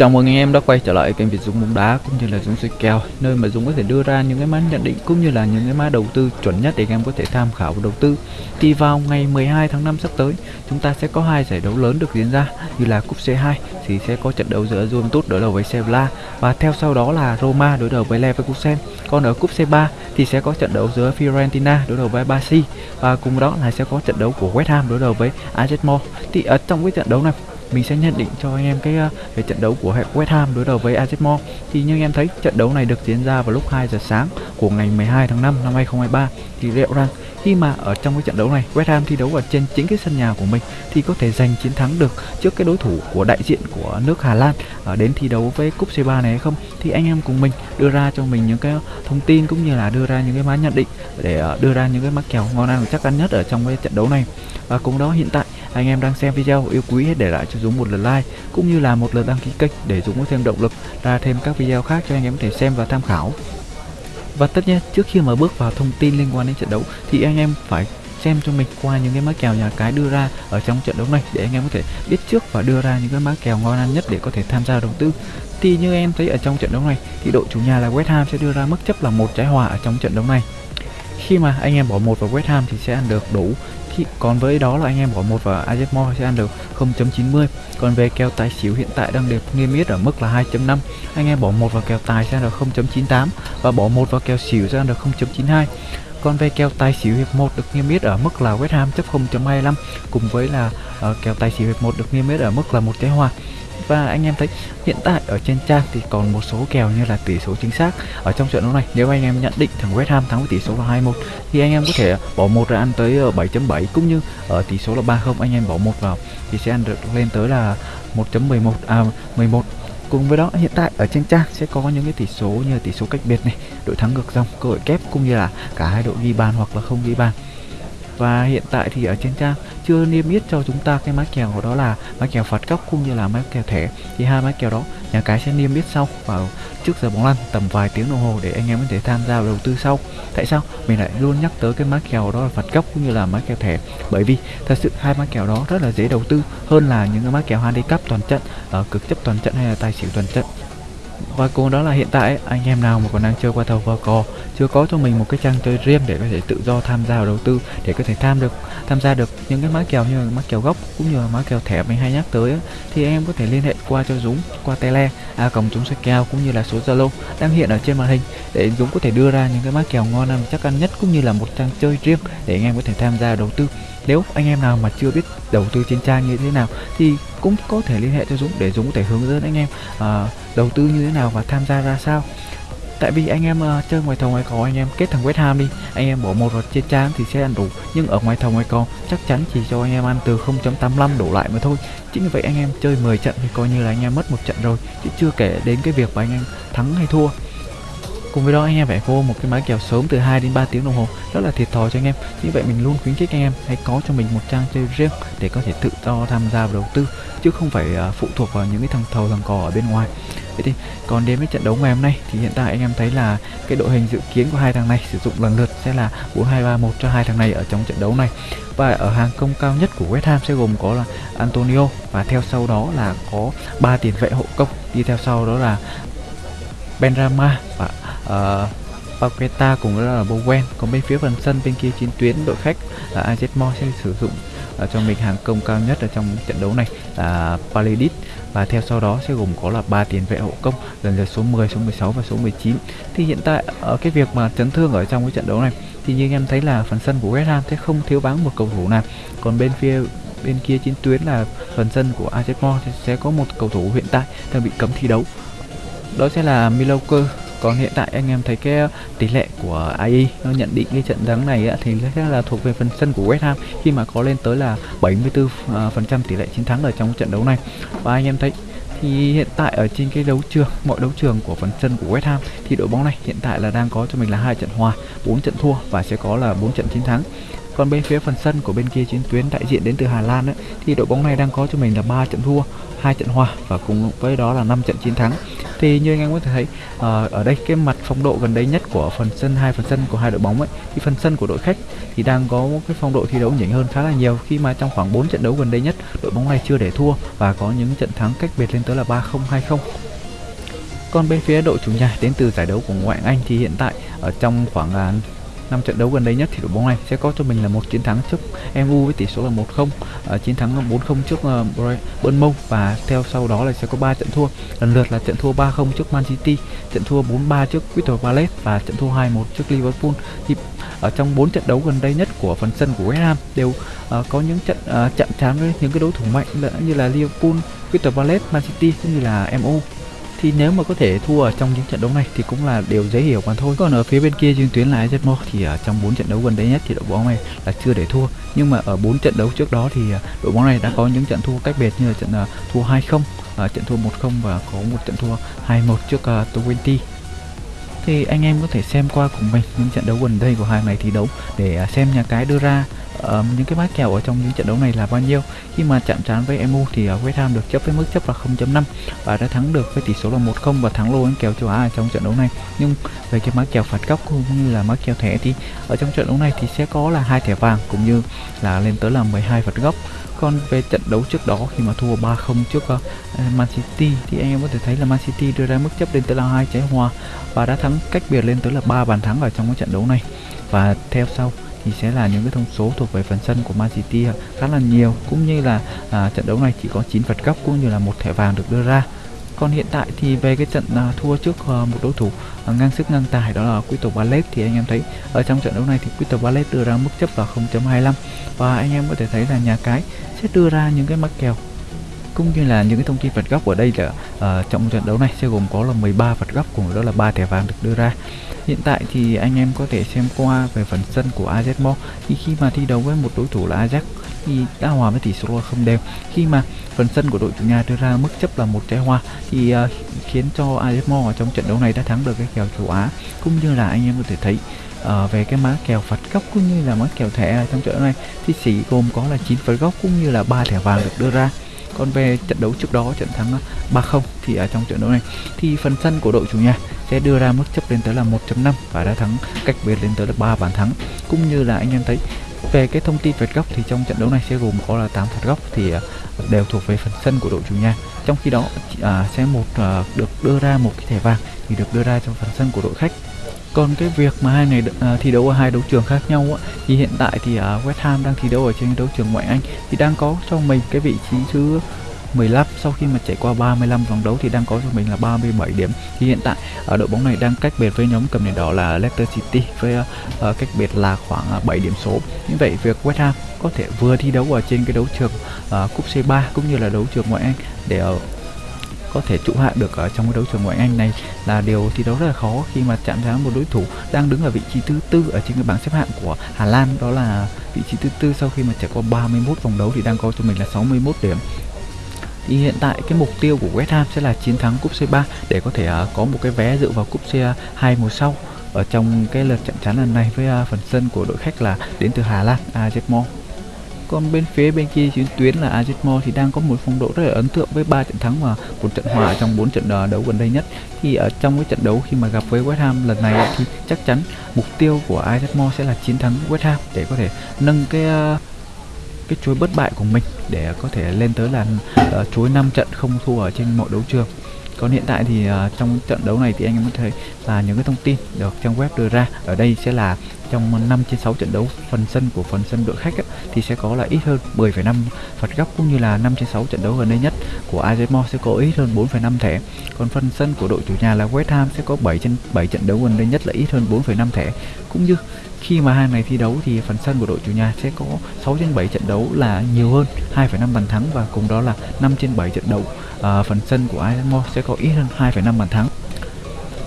Chào mừng anh em đã quay trở lại kênh Việt Dũng bóng đá cũng như là Dũng soi kèo nơi mà Dũng có thể đưa ra những cái mã nhận định cũng như là những cái mã đầu tư chuẩn nhất để anh em có thể tham khảo và đầu tư. Thì vào ngày 12 tháng 5 sắp tới, chúng ta sẽ có hai giải đấu lớn được diễn ra như là cúp C2 thì sẽ có trận đấu giữa Juventus đối đầu với Sevilla và theo sau đó là Roma đối đầu với Leverkusen. Còn ở cúp C3 thì sẽ có trận đấu giữa Fiorentina đối đầu với Barca và cùng đó là sẽ có trận đấu của West Ham đối đầu với Ajax Thì ở trong cái trận đấu này mình sẽ nhận định cho anh em cái ờ, về trận đấu của West Ham đối đầu với Ajax thì như anh em thấy, trận đấu này được diễn ra vào lúc 2 giờ sáng của ngày 12 tháng 5 năm 2023 thì liệu rằng khi mà ở trong cái trận đấu này, West Ham thi đấu ở trên chính cái sân nhà của mình, thì có thể giành chiến thắng được trước cái đối thủ của đại diện của nước Hà Lan ở đến thi đấu với cúp C3 này hay không? Thì anh em cùng mình đưa ra cho mình những cái thông tin cũng như là đưa ra những cái mã nhận định để ờ, đưa ra những cái mắc kèo ngon ăn chắc ăn nhất ở trong cái trận đấu này. Và cùng đó hiện tại anh em đang xem video yêu quý hãy để lại cho Dũng một lượt like, cũng như là một lượt đăng ký kênh để Dũng có thêm động lực ra thêm các video khác cho anh em có thể xem và tham khảo. Và tất nhiên, trước khi mà bước vào thông tin liên quan đến trận đấu, thì anh em phải xem cho mình qua những cái mã kèo nhà cái đưa ra ở trong trận đấu này để anh em có thể biết trước và đưa ra những cái mã kèo ngon ăn nhất để có thể tham gia đầu tư. Thì như em thấy ở trong trận đấu này, thì đội chủ nhà là West Ham sẽ đưa ra mức chấp là một trái hòa ở trong trận đấu này. Khi mà anh em bỏ một vào West Ham thì sẽ ăn được đủ khi còn với đó là anh em bỏ một vào Ajax sẽ ăn được 0.90 còn về kèo tài xỉu hiện tại đang được niêm yết ở mức là 2.5 anh em bỏ một vào kèo tài sẽ ăn được 0.98 và bỏ một vào kèo xỉu sẽ ăn được 0.92 còn về kèo tài xỉu hiệp 1 được niêm yết ở mức là West Ham chấp 0.25 cùng với là uh, kèo tài xỉu hiệp 1 được niêm yết ở mức là một trái hòa và anh em thấy hiện tại ở trên trang thì còn một số kèo như là tỷ số chính xác. Ở trong trận đấu này, nếu anh em nhận định thằng West Ham thắng với tỷ số là 21 thì anh em có thể bỏ một ra ăn tới ờ, 7.7 cũng như ở tỷ số là 30 anh em bỏ một vào thì sẽ ăn được lên tới là 1.11 à 11 cùng với đó, hiện tại ở trên trang sẽ có những cái tỷ số như là tỷ số cách biệt này, đội thắng ngược dòng, cơ hội kép, cũng như là cả hai đội ghi bàn hoặc là không ghi bàn. Và hiện tại thì ở trên trang chưa niêm yết cho chúng ta cái mã kèo của đó là mã kèo phạt góc cũng như là mã kèo thẻ. Thì hai mã kèo đó, nhà cái sẽ niêm yết sau vào trước giờ bóng lăn tầm vài tiếng đồng hồ để anh em có thể tham gia đầu tư sau. Tại sao? Mình lại luôn nhắc tới cái mã kèo đó là phạt góc cũng như là mã kèo thẻ. Bởi vì thật sự hai mã kèo đó rất là dễ đầu tư hơn là những cái mã kèo handicap toàn trận ở cực chấp toàn trận hay là tài xỉu toàn trận và cùng đó là hiện tại anh em nào mà còn đang chơi qua thầu qua cò chưa có cho mình một cái trang chơi riêng để có thể tự do tham gia vào đầu tư để có thể tham được tham gia được những cái mã kèo như là mã kèo gốc cũng như là mã kèo thẻ mình hay nhắc tới ấy, thì anh em có thể liên hệ qua cho Dũng qua tele a cổng chúng sẽ kèo cũng như là số Zalo đang hiện ở trên màn hình để Dũng có thể đưa ra những cái mã kèo ngon ăn chắc ăn nhất cũng như là một trang chơi riêng để anh em có thể tham gia đầu tư. Nếu anh em nào mà chưa biết đầu tư trên trang như thế nào thì cũng có thể liên hệ cho Dũng để Dũng có thể hướng dẫn anh em à, đầu tư như thế nào và tham gia ra sao? Tại vì anh em uh, chơi ngoài thầu ngoài cò anh em kết thằng West Ham đi. Anh em bỏ một vào trên trang thì sẽ ăn đủ. Nhưng ở ngoài thầu ngoài cò chắc chắn chỉ cho anh em ăn từ 0.85 đổ lại mà thôi. Chính vì vậy anh em chơi 10 trận thì coi như là anh em mất một trận rồi. Chứ chưa kể đến cái việc mà anh em thắng hay thua. Cùng với đó anh em phải vô một cái máy kèo sớm từ 2 đến 3 tiếng đồng hồ rất là thiệt thòi cho anh em. Như vậy mình luôn khuyến khích anh em hãy có cho mình một trang chơi riêng để có thể tự do tham gia vào đầu tư chứ không phải uh, phụ thuộc vào những cái thằng thầu thằng cò ở bên ngoài. Vậy thì còn đến với trận đấu ngày hôm nay thì hiện tại anh em thấy là cái đội hình dự kiến của hai thằng này sử dụng lần lượt sẽ là 4231 cho hai thằng này ở trong trận đấu này. Và ở hàng công cao nhất của West Ham sẽ gồm có là Antonio và theo sau đó là có ba tiền vệ hộ công, đi theo sau đó là Benrama và uh, Paqueta cùng với là Bowen. Còn bên phía phần sân bên kia chiến tuyến đội khách là Azetmo sẽ sử dụng uh, cho mình hàng công cao nhất ở trong trận đấu này là Palidis và theo sau đó sẽ gồm có là ba tiền vệ hậu công lần lượt số 10, số 16 và số 19 thì hiện tại ở cái việc mà chấn thương ở trong cái trận đấu này thì như em thấy là phần sân của West Ham sẽ không thiếu vắng một cầu thủ nào. Còn bên phía bên kia chiến tuyến là phần sân của Azetmo sẽ có một cầu thủ hiện tại đang bị cấm thi đấu đó sẽ là Miloker còn hiện tại anh em thấy cái tỷ lệ của AI nó nhận định cái trận thắng này á, thì sẽ là thuộc về phần sân của West Ham khi mà có lên tới là 74% phần trăm tỷ lệ chiến thắng ở trong trận đấu này. Và anh em thấy thì hiện tại ở trên cái đấu trường mọi đấu trường của phần sân của West Ham thì đội bóng này hiện tại là đang có cho mình là hai trận hòa 4 trận thua và sẽ có là 4 trận chiến thắng còn bên phía phần sân của bên kia chiến tuyến đại diện đến từ Hà Lan ấy, thì đội bóng này đang có cho mình là ba trận thua hai trận hòa và cùng với đó là 5 trận chiến thắng. Thì như anh em có thể thấy ờ, ở đây cái mặt phong độ gần đây nhất của phần sân hai phần sân của hai đội bóng ấy thì phần sân của đội khách thì đang có một cái phong độ thi đấu nhỉnh hơn khá là nhiều. Khi mà trong khoảng 4 trận đấu gần đây nhất đội bóng này chưa để thua và có những trận thắng cách biệt lên tới là 3-0 2-0 còn bên phía đội chủ nhà đến từ giải đấu của ngoại Anh thì hiện tại ở trong khoảng à, năm 5 trận đấu gần đây nhất thì đội bóng này sẽ có cho mình là một chiến thắng trước MU với tỷ số là 1-0, uh, ờ, chiến thắng 4-0 trước uh, Bournemouth và theo sau đó là sẽ có 3 trận thua, lần lượt là trận thua 3-0 trước Man City, trận thua 4-3 trước Crystal Palace và trận thua 2-1 trước Liverpool. Thì ở trong 4 trận đấu gần đây nhất của phần sân của West Ham đều uh, có những trận uh, chạm trán với những cái đối thủ mạnh như là Liverpool, Crystal Palace, Man City cũng như là MU thì nếu mà có thể thua ở trong những trận đấu này thì cũng là điều dễ hiểu mà thôi. Còn ở phía bên kia trên tuyến là AZ thì ở trong 4 trận đấu gần đây nhất thì đội bóng này là chưa để thua. Nhưng mà ở 4 trận đấu trước đó thì à, đội bóng này đã có những trận thua cách biệt như là trận à, thua 2-0 à, trận thua 1-0 và có một trận thua 2-1 trước uh, Twente thì anh em có thể xem qua cùng mình những trận đấu gần đây của hai này thi đấu để à, xem nhà cái đưa ra um, những cái mát kèo ở trong những trận đấu này là bao nhiêu. Khi mà chạm trán với MU thì uh, West Ham được chấp với mức chấp là 0.5 và đã thắng được với tỷ số là 1-0 và thắng lô kèo châu Á ở trong trận đấu này. Nhưng về cái mát kèo phạt góc cũng như là mát kèo thẻ thì ở trong trận đấu này thì sẽ có là hai thẻ vàng cũng như là lên tới là 12 phạt góc còn về trận đấu trước đó khi mà thua 3-0 trước uh, Man City. Thì anh em có thể thấy là Man City đưa ra mức chấp lên tới là hai trái hòa và đã thắng cách biệt lên tới là ba bàn thắng ở trong cái trận đấu này. Và theo sau thì sẽ là những cái thông số thuộc về phần sân của Man City ờ, khá là nhiều. Cũng như là à, trận đấu này chỉ có 9 phạt góc cũng như là một thẻ vàng được đưa ra còn hiện tại thì về cái trận à, thua trước à, một đối thủ à, ngang sức ngang tài đó là quý tộc ballet thì anh em thấy ở trong trận đấu này thì quý tộc ballet đưa ra mức chấp là 0.25 và anh em có thể thấy là nhà cái sẽ đưa ra những cái mắc kèo cũng như là những cái thông tin phạt góc ở đây là uh, trong trận đấu này sẽ gồm có là 13 phạt góc cùng đó là ba thẻ vàng được đưa ra. Hiện tại thì anh em có thể xem qua về phần sân của azmo thì khi mà thi đấu với một đối thủ là Ajax thì đã hòa với tỷ số không đều. Khi mà phần sân của đội chủ nhà đưa ra mức chấp là một trái hoa thì uh, khiến cho AZ ở trong trận đấu này đã thắng được cái kèo châu Á cũng như là anh em có thể thấy uh, về cái má kèo phạt góc cũng như là má kèo thẻ trong trận đấu này thì chỉ gồm có là 9 phạt góc cũng như là ba thẻ vàng được đưa ra. Còn về trận đấu trước đó trận thắng à, 3-0 thì ở trong trận đấu này thì phần sân của đội chủ nhà sẽ đưa ra mức chấp lên tới là 1.5 và đã thắng cách biệt lên tới là 3 bàn thắng. Cũng như là anh em thấy về cái thông tin phạt góc thì trong trận đấu này sẽ gồm có là 8 phạt góc thì à, đều thuộc về phần sân của đội chủ nhà. Trong khi đó à, sẽ một à, được đưa ra một cái thẻ vàng thì được đưa ra trong phần sân của đội khách. Còn cái việc mà hai này à, thi đấu ở hai đấu trường khác nhau á, thì hiện tại thì à, West Ham đang thi đấu ở trên đấu trường ngoại Anh thì đang có cho mình cái vị trí thứ 15 sau khi mà trải qua 35 vòng đấu thì đang có cho mình là 37 điểm. Thì hiện tại ở đội bóng này đang cách biệt với nhóm cầm đèn đỏ là Leicester City với uh, cách biệt là khoảng ờ, 7 điểm số. Như vậy việc West Ham có thể vừa thi đấu ở trên cái đấu trường uh, cúp C3 cũng như là đấu trường ngoại Anh để uh, có thể trụ hạng được ở trong cái đấu trường ngoại Anh này là điều thi đấu rất là khó khi mà chạm trán một đối thủ đang đứng ở vị trí thứ tư ở trên cái bảng xếp hạng của Hà Lan. Đó là vị trí thứ tư sau khi mà trải qua 31 vòng đấu thì đang có cho mình là 61 điểm thì hiện tại cái mục tiêu của West Ham sẽ là chiến thắng cúp C3 để có thể uh, có một cái vé dự vào cúp C2 mùa sau ở trong cái lượt chạm trán lần này với uh, phần sân của đội khách là đến từ Hà Lan Ajax. Còn bên phía bên kia chiến tuyến là Ajax thì đang có một phong độ rất là ấn tượng với 3 trận thắng và một trận hòa trong 4 trận à, đấu gần đây nhất thì ở trong cái trận đấu khi mà gặp với West Ham lần này thì chắc chắn mục tiêu của Ajax sẽ là chiến thắng West Ham để có thể nâng cái cái chuỗi bất bại của mình để có thể lên tới là uh, ờ, chuỗi 5 trận không thua ở trên mọi đấu trường. Còn hiện tại thì uh, trong trận đấu này thì anh em có thấy là những cái thông tin được trang web đưa ra ở đây sẽ là trong 5 trên 6 trận đấu phần sân của phần sân đội khách ấy, thì sẽ có là ít hơn 10,5 phạt góc cũng như là 5 trên 6 trận đấu gần đây nhất của AZ sẽ có ít hơn 4,5 thẻ. Còn phần sân của đội chủ nhà là West Ham sẽ có 7 trên 7 trận đấu gần đây nhất là ít hơn 4,5 thẻ. Cũng như khi mà hai này thi đấu thì phần sân của đội chủ nhà sẽ có 6 trên 7 trận đấu là nhiều hơn 2,5 bàn thắng và cùng đó là 5 trên 7 trận đấu. À, phần sân của AZ sẽ có ít hơn 2,5 bàn thắng.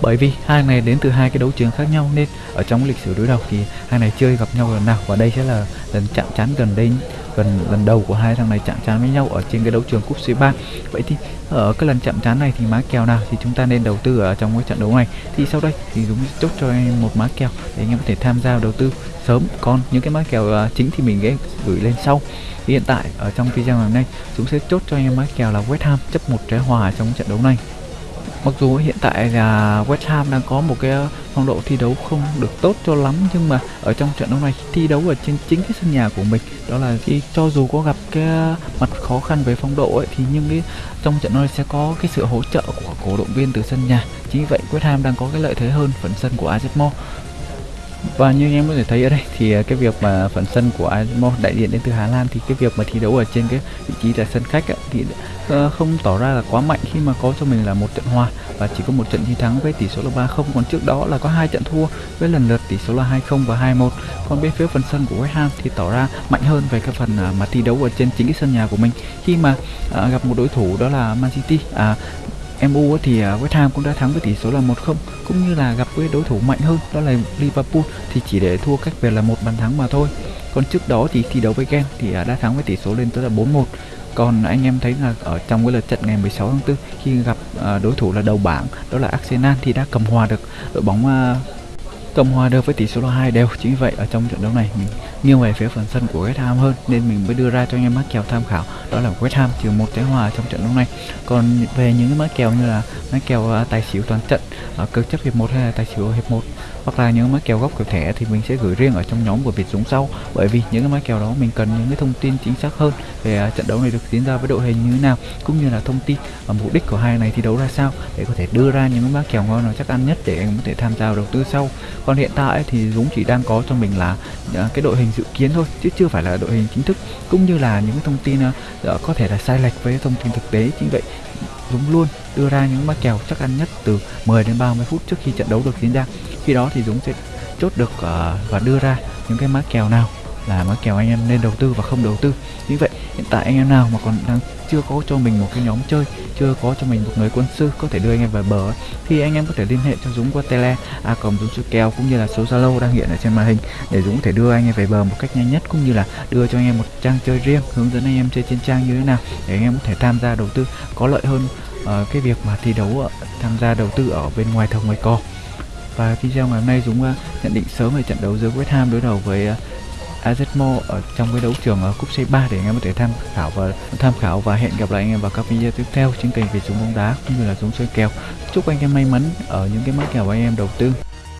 Bởi vì hai này đến từ hai cái đấu trường khác nhau nên ở trong lịch sử đối đầu thì hai này chưa gặp nhau lần nào và đây sẽ là lần chạm trán gần đây gần, lần đầu của hai thằng này chạm trán với nhau ở trên cái đấu trường cúp C3 vậy thì ở cái lần chạm trán này thì má kèo nào thì chúng ta nên đầu tư ở trong cái trận đấu này? Thì sau đây thì chúng chốt cho em một má kèo để anh em có thể tham gia đầu tư sớm. Còn những cái má kèo ờ, chính thì mình sẽ gửi lên sau. Thì hiện tại, ở trong video ngày hôm nay chúng sẽ chốt cho em má kèo là West Ham chấp một trái hòa trong trận đấu này. Mặc dù hiện tại là West Ham đang có một cái phong độ thi đấu không được tốt cho lắm, nhưng mà ở trong trận đấu này thi đấu ở trên chính cái sân nhà của mình, đó là khi cho dù có gặp cái mặt khó khăn về phong độ ấy, thì nhưng cái trong trận này sẽ có cái sự hỗ trợ của cổ động viên từ sân nhà. Chính vậy West Ham đang có cái lợi thế hơn phần sân của Azemo và như anh em có thể thấy ở đây thì à, cái việc mà phần sân của Azmo đại diện đến từ Hà Lan thì cái việc mà thi đấu ở trên cái vị trí là sân khách thì ờ, không tỏ ra là quá mạnh khi mà có cho mình là một trận hòa và chỉ có một trận chiến thắng với tỷ số là 3-0 còn trước đó là có hai trận thua với lần lượt tỷ số là 2-0 và 2-1 còn bên phía phần sân của West Ham thì tỏ ra mạnh hơn về cái phần à, mà thi đấu ở trên chính cái sân nhà của mình. Khi mà à, gặp một đối thủ đó là Man City à, MU thì à, West Ham cũng đã thắng với tỷ số là 1-0 cũng như là gặp với đối thủ mạnh hơn, đó là Liverpool, thì chỉ để thua cách về là một bàn thắng mà thôi. Còn trước đó thì thi đấu với Gen thì à, đã thắng với tỷ số lên tới là 4-1 còn anh em thấy là ở trong cái lượt trận ngày 16 tháng 4 khi gặp à, đối thủ là đầu bảng, đó là Arsenal thì đã cầm hòa được đội bóng cầm hòa được với tỷ số là hai đều. Chính vậy, ở trong trận đấu này, mình nghiêng về phía phần sân của West Ham hơn, nên mình mới đưa ra cho anh em mắc kèo tham khảo. Đó là West Ham trừ một trái hòa trong trận đấu này. Còn về những cái mắc kèo như là mắc kèo à, tài xỉu toàn trận ở cực chấp hiệp một hay là tài xỉu hiệp một hoặc là những mã kèo góc kèo thẻ thì mình sẽ gửi riêng ở trong nhóm của Việt Dũng sau. Bởi vì những cái mã kèo đó mình cần những cái thông tin chính xác hơn về à, trận đấu này được diễn ra với đội hình như thế nào, cũng như là thông tin và mục đích của hai này thi đấu ra sao để có thể đưa ra những mã kèo ngon nào chắc ăn nhất để anh có thể tham gia đầu tư sau. Còn hiện tại thì Dũng chỉ đang có cho mình là à, cái đội hình dự kiến thôi, chứ chưa phải là đội hình chính thức, cũng như là những cái thông tin à, ờ, có thể là sai lệch với thông tin thực tế. Chính vậy Dũng luôn đưa ra những mã kèo chắc ăn nhất từ 10 đến 30 phút trước khi trận đấu được diễn ra. Khi đó thì Dũng sẽ chốt được uh, và đưa ra những cái mã kèo nào là mã kèo anh em nên đầu tư và không đầu tư. Như vậy hiện tại anh em nào mà còn đang chưa có cho mình một cái nhóm chơi chưa có cho mình một người quân sư có thể đưa anh em về bờ thì anh em có thể liên hệ cho Dũng qua tele a cộng Dũng sư kèo cũng như là số Zalo đang hiện ở trên màn hình để Dũng có thể đưa anh em về bờ một cách nhanh nhất cũng như là đưa cho anh em một trang chơi riêng hướng dẫn anh em chơi trên trang như thế nào để anh em có thể tham gia đầu tư có lợi hơn uh, cái việc mà thi đấu tham gia đầu tư ở bên ngoài thầu ngoài cò. Và video ngày hôm nay Dũng uh, nhận định sớm về trận đấu giữa West Ham đối đầu với uh, Azmo ở trong cái đấu trường ở cúp C3 để anh em có thể tham khảo và tham khảo và hẹn gặp lại anh em vào các video tiếp theo trên kênh về súng bóng đá cũng như là súng chơi kèo. Chúc anh em may mắn ở những cái mã kèo anh em đầu tư.